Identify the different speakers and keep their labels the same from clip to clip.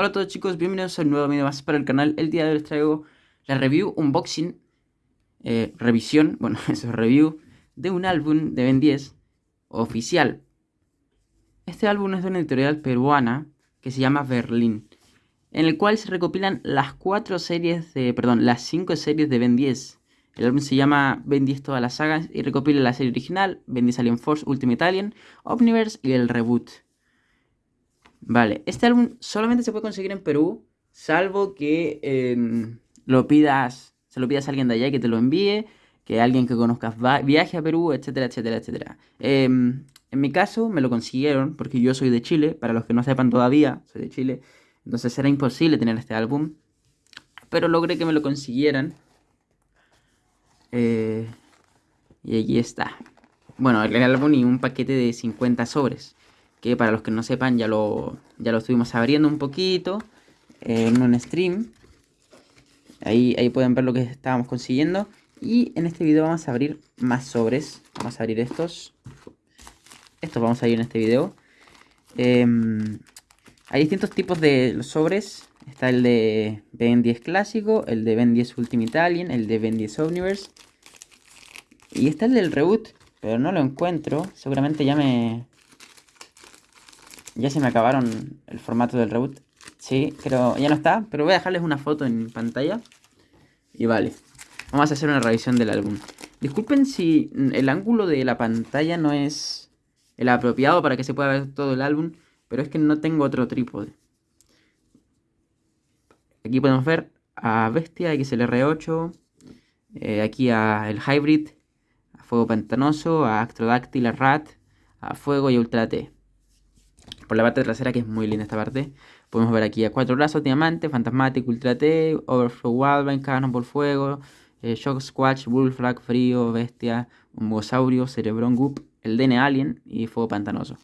Speaker 1: Hola a todos chicos, bienvenidos a un nuevo video más para el canal. El día de hoy les traigo la review, unboxing, eh, revisión, bueno, eso es review, de un álbum de Ben 10 oficial. Este álbum es de una editorial peruana que se llama Berlín, en el cual se recopilan las cuatro series de, perdón, las cinco series de Ben 10. El álbum se llama Ben 10 todas las sagas y recopila la serie original, Ben 10 Alien Force Ultimate Alien, Omniverse y el reboot. Vale, este álbum solamente se puede conseguir en Perú, salvo que em, lo pidas, se lo pidas a alguien de allá que te lo envíe, que alguien que conozcas viaje a Perú, etcétera, etcétera, etcétera. Em, en mi caso me lo consiguieron porque yo soy de Chile, para los que no sepan todavía, soy de Chile, entonces era imposible tener este álbum, pero logré que me lo consiguieran. Eh, y aquí está. Bueno, el álbum y un paquete de 50 sobres que para los que no sepan ya lo, ya lo estuvimos abriendo un poquito en un stream. Ahí, ahí pueden ver lo que estábamos consiguiendo. Y en este video vamos a abrir más sobres. Vamos a abrir estos. Estos vamos a abrir en este video. Em, hay distintos tipos de sobres. Está el de Ben 10 clásico, el de Ben 10 Ultimate Alien, el de Ben 10 Universe. Y está el del reboot, pero no lo encuentro. Seguramente ya me, ya se me acabaron el formato del reboot. Sí, pero ya no está. Pero voy a dejarles una foto en pantalla. Y vale. Vamos a hacer una revisión del álbum. Disculpen si el ángulo de la pantalla no es el apropiado para que se pueda ver todo el álbum. Pero es que no tengo otro trípode. Aquí podemos ver a Bestia XLR8. Eh, aquí a el Hybrid. A Fuego Pantanoso. A Actrodáctil, a Rat. A Fuego y Ultra T por la parte trasera, que es muy linda esta parte. Podemos ver aquí a cuatro brazos, diamante, fantasmático, ultra T, overflow wildvine, por fuego, eh, shock squatch, bullfrag, frío, bestia, un bosaurio, cerebrón, goop, el DN alien y fuego pantanoso.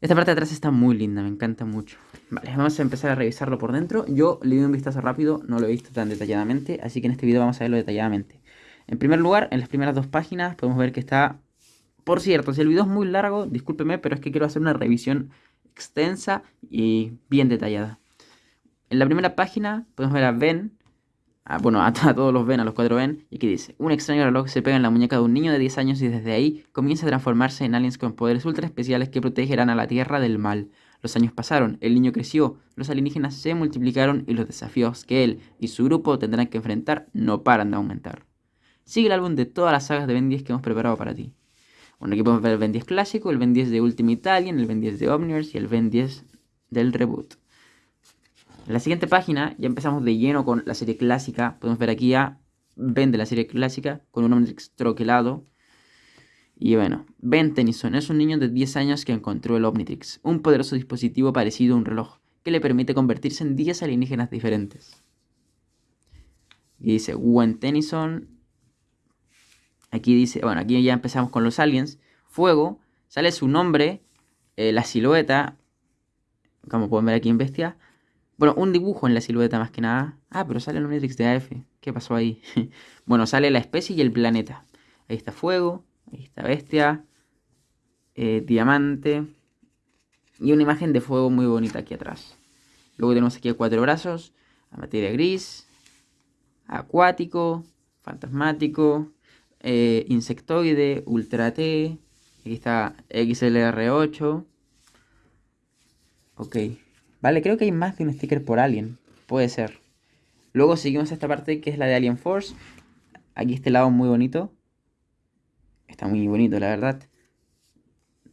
Speaker 1: Esta parte de atrás está muy linda, me encanta mucho. Vale, vamos a empezar a revisarlo por dentro. Yo le di un vistazo rápido, no lo he visto tan detalladamente, así que en este video vamos a verlo detalladamente. En primer lugar, en las primeras dos páginas podemos ver que está por cierto, si el video es muy largo, discúlpeme, pero es que quiero hacer una revisión extensa y bien detallada. En la primera página podemos ver a Ben, bueno, a, todos los Ben, a los cuatro Ben, y aquí dice, un extraño reloj se pega en la muñeca de un niño de 10 años y desde ahí comienza a transformarse en aliens con poderes ultra especiales que protegerán a la Tierra del mal. Los años pasaron, el niño creció, los alienígenas se multiplicaron y los desafíos que él y su grupo tendrán que enfrentar no paran de aumentar. Sigue el álbum de todas las sagas de Ben 10 que hemos preparado para ti. Bueno, aquí podemos ver el Ben 10 clásico, el Ben 10 de Ultimate Alien, el Ben 10 de Omniverse y el Ben 10 del reboot. En la siguiente página ya empezamos de lleno con la serie clásica. Podemos ver aquí a Ben de la serie clásica con un Omnitrix troquelado. Y bueno, Ben Tennyson es un niño de 10 años que encontró el Omnitrix, un poderoso dispositivo parecido a un reloj que le permite convertirse en 10 alienígenas diferentes. Y dice, Gwen Tennyson Aquí dice, bueno, aquí ya empezamos con los aliens. Fuego, sale su nombre, eh, la silueta, como pueden ver aquí en Bestia. Bueno, un dibujo en la silueta más que nada. Ah, pero sale el Omnitrix de AF. ¿Qué pasó ahí? bueno, sale la especie y el planeta. Ahí está Fuego, ahí está Bestia, eh, Diamante. Y una imagen de fuego muy bonita aquí atrás. Luego tenemos aquí a cuatro brazos, a materia gris, acuático, fantasmático, eh, insectoide, Ultra T, aquí está XLR8. Ok, vale, creo que hay más de un sticker por Alien, puede ser. Luego seguimos esta parte que es la de Alien Force. Aquí este lado muy bonito. Está muy bonito, la verdad.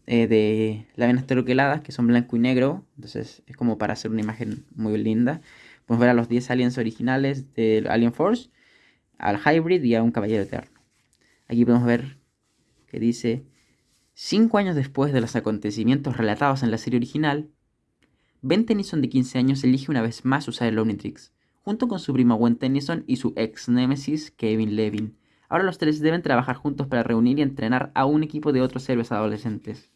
Speaker 1: Eh, de láminas troqueladas que son blanco y negro. Entonces es como para hacer una imagen muy linda. Podemos ver a los 10 aliens originales de Alien Force, al Hybrid y a un Caballero Eterno. Aquí podemos ver que dice, cinco años después de los acontecimientos relatados en la serie original, Ben Tennyson de 15 años elige una vez más usar el Omnitrix, junto con su primo Gwen Tennyson y su ex némesis Kevin Levin. Ahora los tres deben trabajar juntos para reunir y entrenar a un equipo de otros héroes adolescentes.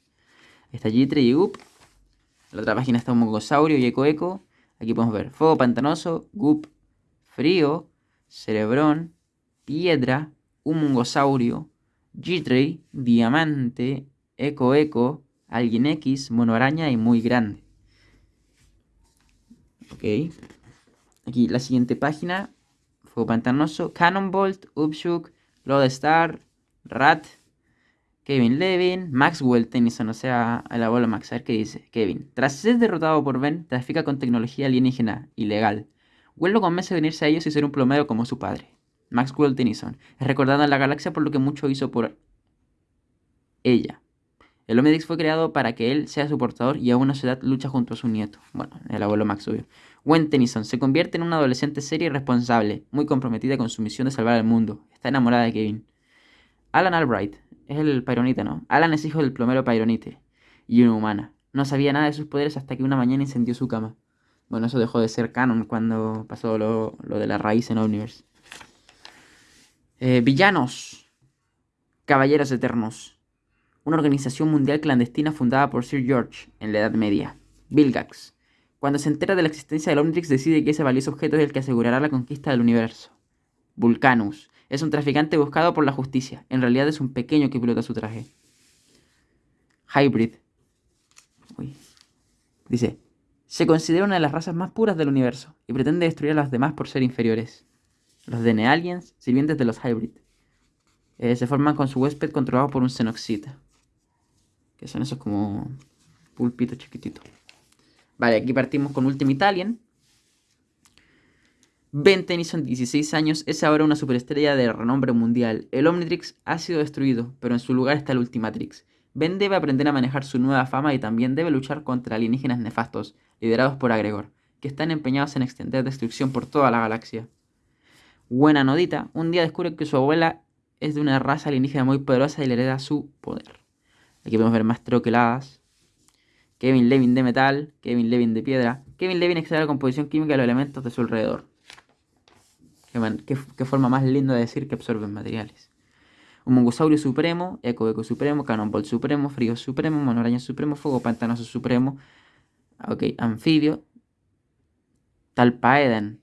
Speaker 1: Está Jitre y Goop. En la otra página está un mongosaurio y Eco Eco. Aquí podemos ver Fuego Pantanoso, Goop, Frío, Cerebrón, Piedra, un mungosaurio, G-Ray, Diamante, Eco Eco, Alguien X, Mono Araña y Muy Grande. Ok. Aquí la siguiente página. Fuego Pantanoso. Cannonbolt, Upshook, Lodestar, Rat, Kevin Levin, Maxwell Tennyson, o sea, el abuelo Max. A ver qué dice. Kevin. Tras ser derrotado por Ben, trafica con tecnología alienígena, ilegal. Will lo convence de a ellos y ser un plomero como su padre. Maxwell Tennyson. Es recordado en la galaxia por lo que mucho hizo por ella. El Omnidrix fue creado para que él sea su portador y a su edad lucha junto a su nieto. Bueno, el abuelo Max, obvio. Gwen Tennyson se convierte en una adolescente seria y responsable, muy comprometida con su misión de salvar al mundo. Está enamorada de Kevin. Alan Albright es el Pyronite, ¿no? Alan es hijo del plomero Pyronite y una humana. No sabía nada de sus poderes hasta que una mañana incendió su cama. Bueno, eso dejó de ser canon cuando pasó lo, de la raíz en Omniverse. Eh, villanos. Caballeros Eternos una organización mundial clandestina fundada por Sir George en la Edad Media. Vilgax. Cuando se entera de la existencia del Omnitrix decide que ese valioso objeto es el que asegurará la conquista del universo. Vulcanus. Es un traficante buscado por la justicia. En realidad es un pequeño que pilota su traje. Hybrid. Dice, se considera una de las razas más puras del universo y pretende destruir a las demás por ser inferiores. Los DNA Aliens, sirvientes de los Hybrid. Eh, se forman con su huésped controlado por un Xenoxita. Que son esos como pulpitos chiquititos. Vale, aquí partimos con Ultimate Alien. Ben Tennyson, 16 años, es ahora una superestrella de renombre mundial. El Omnitrix ha sido destruido, pero en su lugar está el Ultimatrix. Ben debe aprender a manejar su nueva fama y también debe luchar contra alienígenas nefastos, liderados por Agregor, que están empeñados en extender destrucción por toda la galaxia. Buena nodita, un día descubre que su abuela es de una raza alienígena muy poderosa y le hereda su poder. Aquí podemos ver más troqueladas. Kevin Levin de metal, Kevin Levin de piedra. Kevin Levin excede la composición química de los elementos de su alrededor. Qué, forma más linda de decir que absorben materiales. Un mongosaurio supremo, eco eco supremo, cannonball supremo, frío supremo, monoraña supremo, fuego pantanoso supremo. Ok, anfibio. Talpaedan.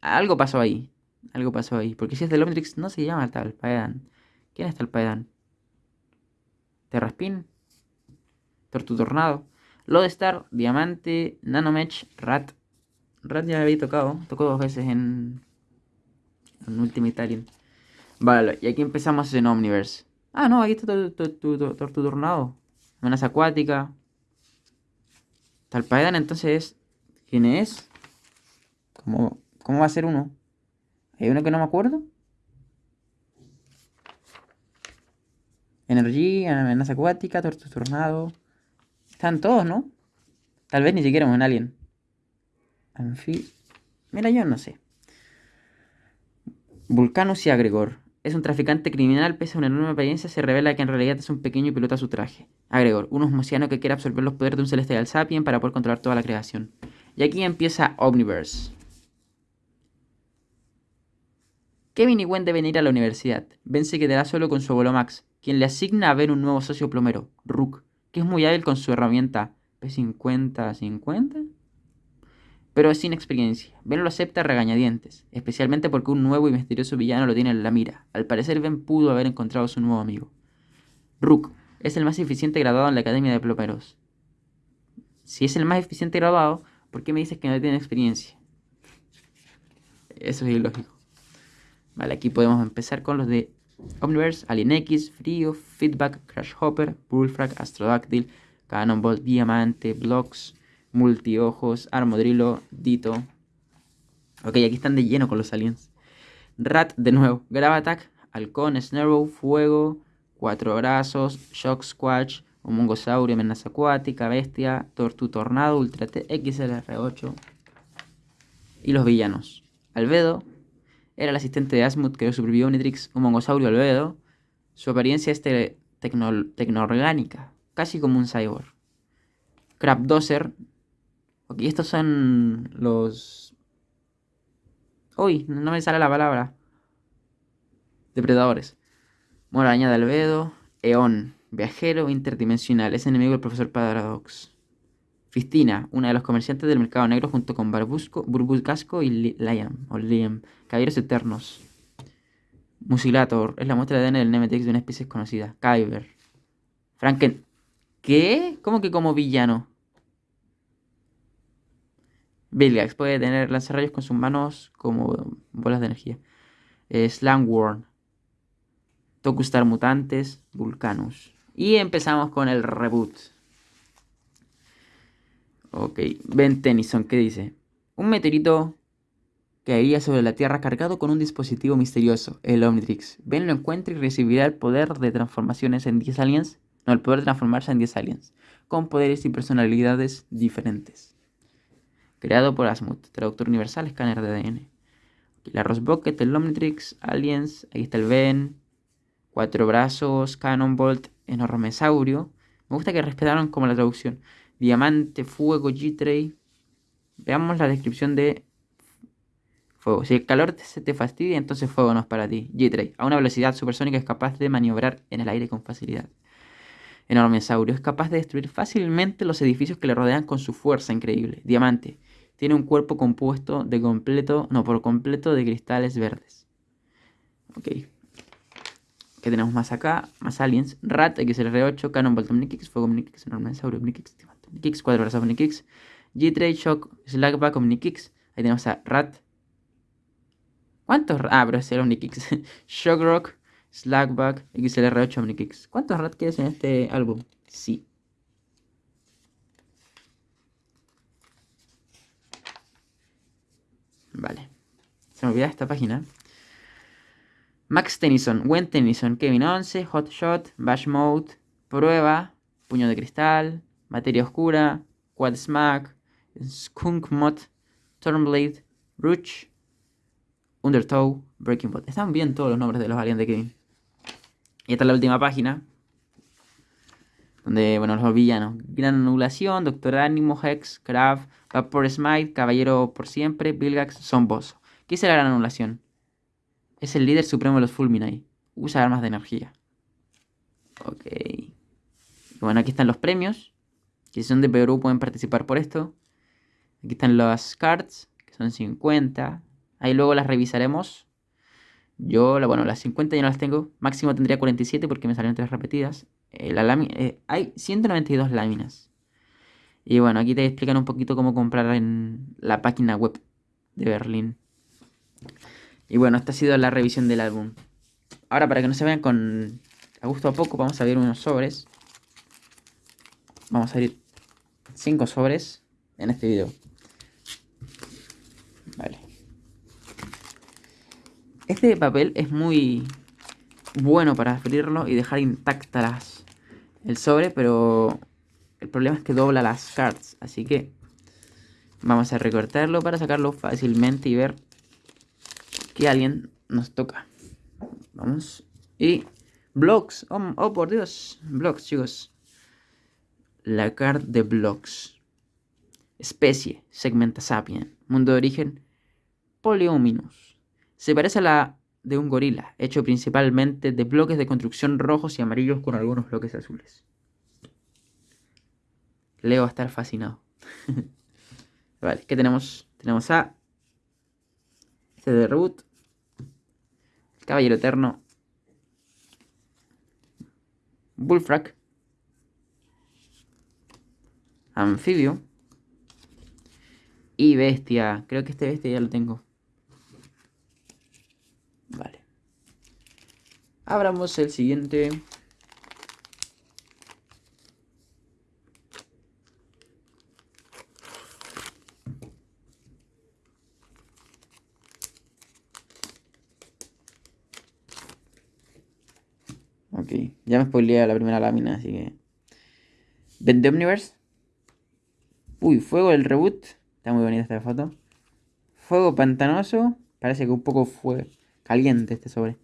Speaker 1: Algo pasó ahí. Algo pasó ahí. Porque si es del Omnitrix no se llama Talpaedan. ¿Quién es Talpaedan? Terraspin, Tortu-Tornado, Lodestar, Diamante, Nanomech, Rat. Rat ya había tocado, tocó dos veces en, en Ultimate Alien. Vale, y aquí empezamos en Omniverse. Ah, no, aquí está Tortu-Tornado. Amenaza acuática. Talpaedan entonces ¿Quién es? ¿Cómo, ¿Cómo va a ser uno? ¿Hay uno que no me acuerdo? Energía, amenaza acuática, tornado. Están todos, ¿no? Tal vez ni siquiera un alien. Anfi... Mira, yo no sé. Vulcanus y Agregor. Es un traficante criminal, pese a una enorme apariencia, se revela que en realidad es un pequeño y pilota su traje. Agregor, un osmosiano que quiere absorber los poderes de un celestial sapien para poder controlar toda la creación. Y aquí empieza Omniverse. Kevin y Gwen deben ir a la universidad. Ben se quedará solo con su abuelo Max, quien le asigna a ver un nuevo socio plomero, Rook, que es muy hábil con su herramienta P50-50, pero sin experiencia. Ben lo acepta regañadientes, especialmente porque un nuevo y misterioso villano lo tiene en la mira. Al parecer Ben pudo haber encontrado a su nuevo amigo. Rook es el más eficiente graduado en la Academia de Plomeros. Si es el más eficiente graduado, ¿por qué me dices que no tiene experiencia? Eso es ilógico. Vale, aquí podemos empezar con los de Omniverse, Alien X, Frío, Feedback, Crash Hopper, Bullfrag, Astrodactyl, Cannonball, Diamante, Blocks, Multiojos, Armodrilo, Dito. Ok, aquí están de lleno con los aliens. Rat de nuevo, Gravatak, Halcón, Snarrow, Fuego, Cuatro Brazos, Shock Squatch, un Mongosaurio, Amenaza Acuática, Bestia, Tortu Tornado, Ultra T, XLR8. Y los villanos. Albedo, era el asistente de Asmut que sobrevivió Omnitrix, un mongosaurio albedo. Su apariencia es tecnoorgánica, casi como un cyborg. Crabdozer. Ok, estos son los... Uy, no me sale la palabra. Depredadores. Moraña de albedo. Eon. Viajero interdimensional. Es enemigo del profesor Paradox. Fistina, una de los comerciantes del mercado negro junto con Barbusco, Burbuscasco y Liam, o Liam, caballeros eternos. Musilator, es la muestra de ADN del Nemetex de una especie desconocida. Kyber. Franken... ¿Qué? ¿Cómo que como villano? Vilgax puede tener lanzarrayos con sus manos como bolas de energía. Eh, Slangworm. Tokustar Mutantes. Vulcanus. Y empezamos con el reboot. Ok, Ben Tennyson, ¿qué dice? Un meteorito caería sobre la Tierra cargado con un dispositivo misterioso, el Omnitrix. Ben lo encuentra y recibirá el poder de transformaciones en 10 aliens. No, el poder de transformarse en 10 aliens, con poderes y personalidades diferentes. Creado por Asmuth, traductor universal, escáner de ADN. La Rosbucket, el Omnitrix, Aliens, ahí está el Ben, Cuatro Brazos, Cannonbolt, Enormesaurio. Me gusta que respetaron como la traducción. Diamante, Fuego, G-Tray. Veamos la descripción de Fuego. Si el calor se te fastidia, entonces fuego no es para ti. G-Tray. A una velocidad supersónica es capaz de maniobrar en el aire con facilidad. Enormesaurio. Es capaz de destruir fácilmente los edificios que le rodean con su fuerza increíble. Diamante. Tiene un cuerpo compuesto de completo, no por completo, de cristales verdes. Ok. ¿Qué tenemos más acá? Más aliens. Rat, XLR8, Cannonbolt Omnikix, Fuego Omnikix, Enormesaurio Omnikix, Omnikix, Cuatro Brazos Omnikix, G-Tray, Shock, Slackback Omnikix. Ahí tenemos a Rat. ¿Cuántos? Ah, pero es el Omnikix. Shockrock, Slackback, XLR8 Omnikix. ¿Cuántos Rat quieres en este álbum? Sí. Vale. Se me olvida esta página. Max Tennyson, Gwen Tennyson, Kevin 11, Hot Shot, Bash Mode, Prueba, Puño de Cristal, Materia Oscura, Quad Smack, Skunk Mod, Stormblade, Ruch, Undertow, Breaking Bot. Están bien todos los nombres de los aliens de Kevin. Y esta es la última página. Donde, bueno, los villanos. Gran Anulación, Doctor Ánimo, Hex, Krav, Vapor Smite, Caballero por Siempre, Bilgax, Son Boss. ¿Qué es la Gran Anulación? Es el líder supremo de los Fulminate. Usa armas de energía. Ok. Bueno, aquí están los premios. Que son de Perú pueden participar por esto. Aquí están las cards, que son 50. Ahí luego las revisaremos. Yo, bueno, las 50 ya no las tengo. Máximo tendría 47 porque me salieron tres repetidas. Eh, la eh, hay 192 láminas. Y bueno, aquí te explican un poquito cómo comprar en la página web de Berlín. Y bueno, esta ha sido la revisión del álbum. Ahora, para que no se vean con a gusto a poco, vamos a abrir unos sobres. Vamos a abrir 5 sobres en este video. Vale. Este papel es muy bueno para abrirlo y dejar intactas el sobre, pero el problema es que dobla las cards, así que vamos a recortarlo para sacarlo fácilmente y ver que alguien nos toca. Vamos. Y blocks, oh, oh por Dios, blocks chicos. La card de blocks. Especie, segmenta sapien. Mundo de origen, Poliominus. Se parece a la de un gorila, hecho principalmente de bloques de construcción rojos y amarillos con algunos bloques azules. Leo va a estar fascinado. vale, ¿qué tenemos? Tenemos a este de reboot, Caballero Eterno, Bullfrag, Anfibio y Bestia. Creo que este Bestia ya lo tengo. Vale. Abramos el siguiente. Ok, ya me spoileé la primera lámina, así que... Vende Omniverse. Uy, fuego del reboot. Está muy bonita esta foto. Fuego pantanoso. Parece que un poco fue caliente este sobre.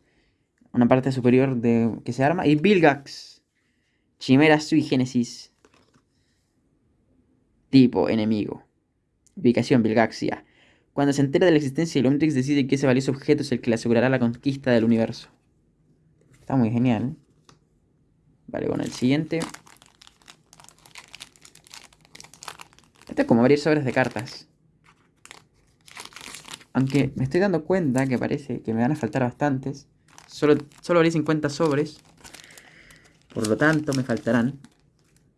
Speaker 1: Una parte superior de que se arma. Y Bilgax. Chimera sui genesis. Tipo enemigo. Ubicación Bilgaxia. Cuando se entera de la existencia de Omnitrix decide que ese valioso objeto es el que le asegurará la conquista del universo. Está muy genial. Vale, bueno, el siguiente. Esto es como abrir sobres de cartas. Aunque me estoy dando cuenta que parece que me van a faltar bastantes. Solo, solo abrí 50 sobres. Por lo tanto, me faltarán.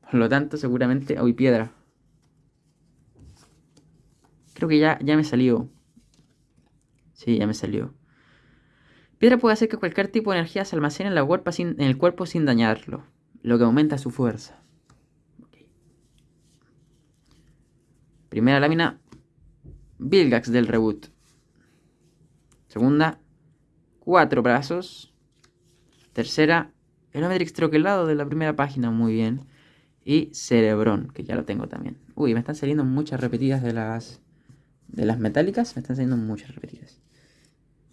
Speaker 1: Por lo tanto, seguramente... Uy, piedra. Creo que ya, ya me salió. Sí, ya me salió. Piedra puede hacer que cualquier tipo de energía se almacene en, la sin, en el cuerpo sin dañarlo, lo que aumenta su fuerza. Primera lámina, Vilgax del reboot. Segunda, cuatro brazos. Tercera, el Omedrix troquelado de la primera página, muy bien. Y Cerebrón, que ya lo tengo también. Uy, me están saliendo muchas repetidas de las de las metálicas. Me están saliendo muchas repetidas.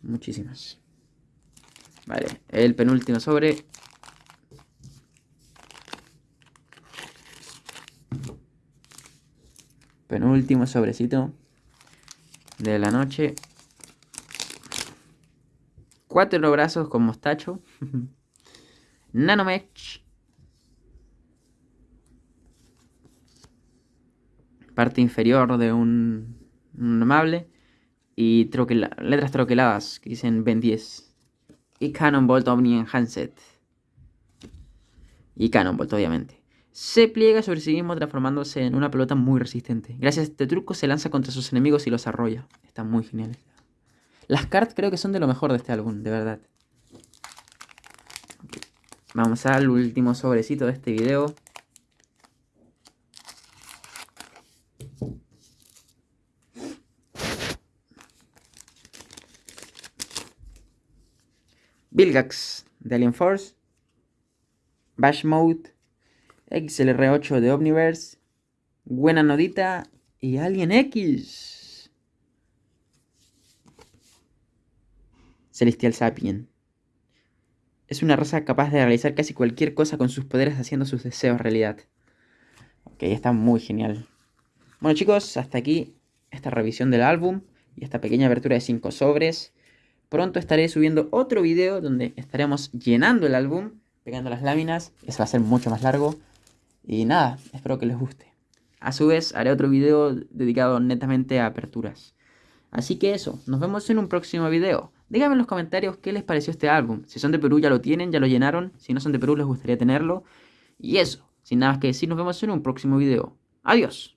Speaker 1: Muchísimas. Vale, el penúltimo sobre. Penúltimo sobrecito de la noche. Cuatro brazos con mostacho. Nanomech. Parte inferior de un, un amable. Y letras troqueladas que dicen Ben 10. Y Cannonbolt Omni Enhanced. Y Cannonbolt, obviamente. Se pliega sobre sí mismo transformándose en una pelota muy resistente. Gracias a este truco se lanza contra sus enemigos y los arrolla. Está muy genial. Las cartas creo que son de lo mejor de este álbum, de verdad. Vamos al último sobrecito de este video. Bilgax de Alien Force. Bash Mode. XLR8 de Omniverse. Buena Nodita y Alien X. Celestial Sapien. Es una raza capaz de realizar casi cualquier cosa con sus poderes haciendo sus deseos realidad. Ok, está muy genial. Bueno chicos, hasta aquí esta revisión del álbum y esta pequeña abertura de 5 sobres. Pronto estaré subiendo otro video donde estaremos llenando el álbum, pegando las láminas. Eso va a ser mucho más largo. Y nada, espero que les guste. A su vez, haré otro video dedicado netamente a aperturas. Así que eso, nos vemos en un próximo video. Díganme en los comentarios qué les pareció este álbum. Si son de Perú ya lo tienen, ya lo llenaron. Si no son de Perú les gustaría tenerlo. Y eso, sin nada más que decir, nos vemos en un próximo video. Adiós.